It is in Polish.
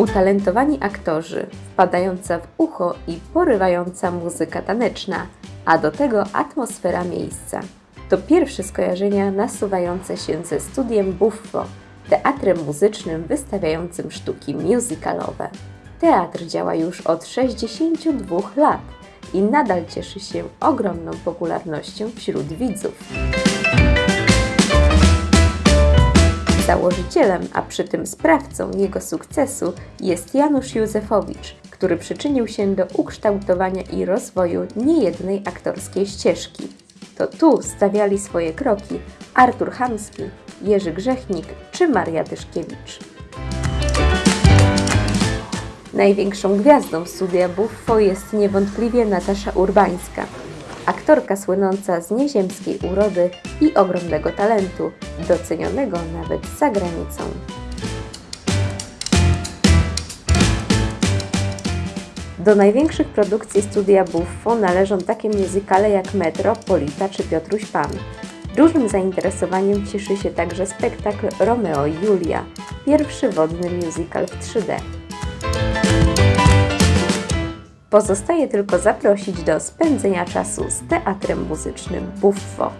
Utalentowani aktorzy, wpadająca w ucho i porywająca muzyka taneczna, a do tego atmosfera miejsca. To pierwsze skojarzenia nasuwające się ze studiem Buffo, teatrem muzycznym wystawiającym sztuki musicalowe. Teatr działa już od 62 lat i nadal cieszy się ogromną popularnością wśród widzów. Założycielem, a przy tym sprawcą jego sukcesu jest Janusz Józefowicz, który przyczynił się do ukształtowania i rozwoju niejednej aktorskiej ścieżki. To tu stawiali swoje kroki Artur Hamski, Jerzy Grzechnik czy Maria Tyszkiewicz. Największą gwiazdą studia Buffo jest niewątpliwie Natasza Urbańska, aktorka słynąca z nieziemskiej urody i ogromnego talentu, docenionego nawet za granicą. Do największych produkcji studia Buffo należą takie muzykale jak Metro, Polita czy Piotruś Pan. Dużym zainteresowaniem cieszy się także spektakl Romeo i Julia, pierwszy wodny musical w 3D. Pozostaje tylko zaprosić do spędzenia czasu z teatrem muzycznym Buffo.